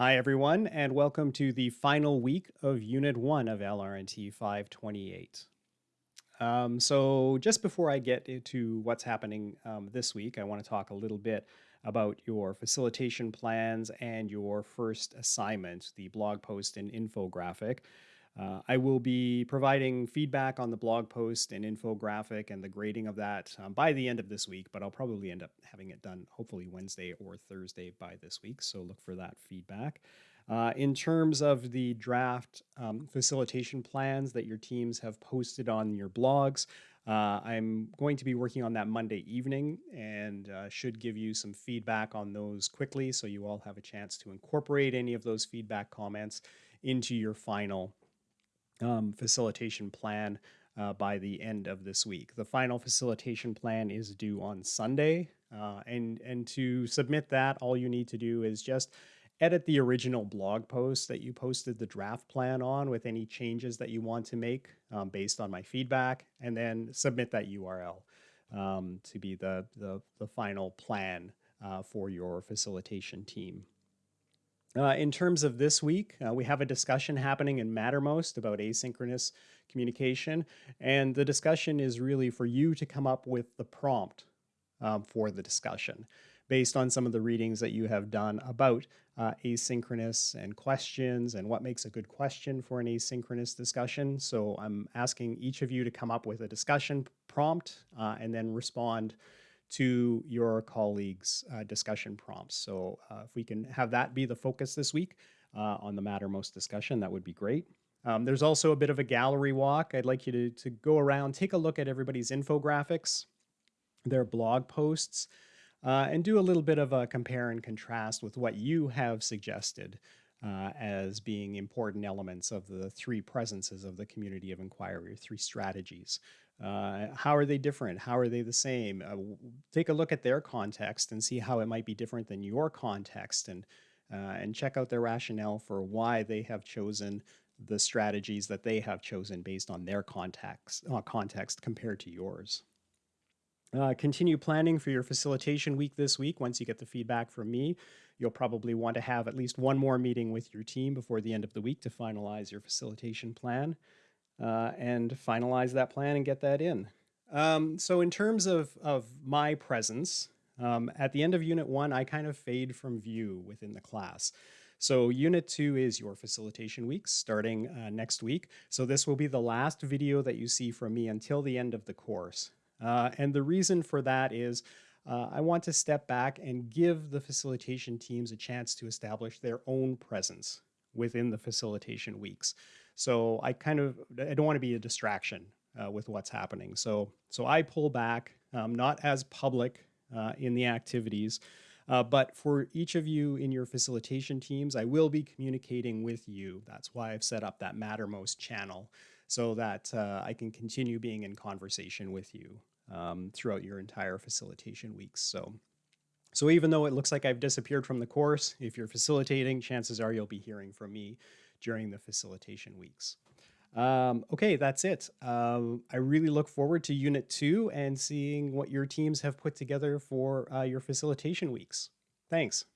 Hi, everyone, and welcome to the final week of Unit 1 of LRNT 528. Um, so just before I get into what's happening um, this week, I want to talk a little bit about your facilitation plans and your first assignment, the blog post and infographic. Uh, I will be providing feedback on the blog post and infographic and the grading of that um, by the end of this week, but I'll probably end up having it done hopefully Wednesday or Thursday by this week. So look for that feedback. Uh, in terms of the draft um, facilitation plans that your teams have posted on your blogs, uh, I'm going to be working on that Monday evening and uh, should give you some feedback on those quickly so you all have a chance to incorporate any of those feedback comments into your final um, facilitation plan uh, by the end of this week. The final facilitation plan is due on Sunday. Uh, and, and to submit that, all you need to do is just edit the original blog post that you posted the draft plan on with any changes that you want to make um, based on my feedback, and then submit that URL um, to be the, the, the final plan uh, for your facilitation team. Uh, in terms of this week, uh, we have a discussion happening in Mattermost about asynchronous communication. And the discussion is really for you to come up with the prompt um, for the discussion based on some of the readings that you have done about uh, asynchronous and questions and what makes a good question for an asynchronous discussion. So I'm asking each of you to come up with a discussion prompt uh, and then respond to your colleagues' uh, discussion prompts. So uh, if we can have that be the focus this week uh, on the Mattermost discussion, that would be great. Um, there's also a bit of a gallery walk. I'd like you to, to go around, take a look at everybody's infographics, their blog posts, uh, and do a little bit of a compare and contrast with what you have suggested uh, as being important elements of the three presences of the community of inquiry, three strategies. Uh, how are they different? How are they the same? Uh, take a look at their context and see how it might be different than your context and, uh, and check out their rationale for why they have chosen the strategies that they have chosen based on their context, uh, context compared to yours. Uh, continue planning for your facilitation week this week. Once you get the feedback from me, you'll probably want to have at least one more meeting with your team before the end of the week to finalize your facilitation plan uh, and finalize that plan and get that in. Um, so in terms of, of my presence, um, at the end of unit one, I kind of fade from view within the class. So unit two is your facilitation weeks starting uh, next week. So this will be the last video that you see from me until the end of the course. Uh, and the reason for that is uh, I want to step back and give the facilitation teams a chance to establish their own presence within the facilitation weeks. So I kind of, I don't want to be a distraction uh, with what's happening. So, so I pull back, um, not as public uh, in the activities, uh, but for each of you in your facilitation teams, I will be communicating with you. That's why I've set up that Mattermost channel so that uh, I can continue being in conversation with you um, throughout your entire facilitation weeks. So, so even though it looks like I've disappeared from the course, if you're facilitating, chances are you'll be hearing from me during the facilitation weeks. Um, okay, that's it. Um, I really look forward to Unit 2 and seeing what your teams have put together for uh, your facilitation weeks. Thanks.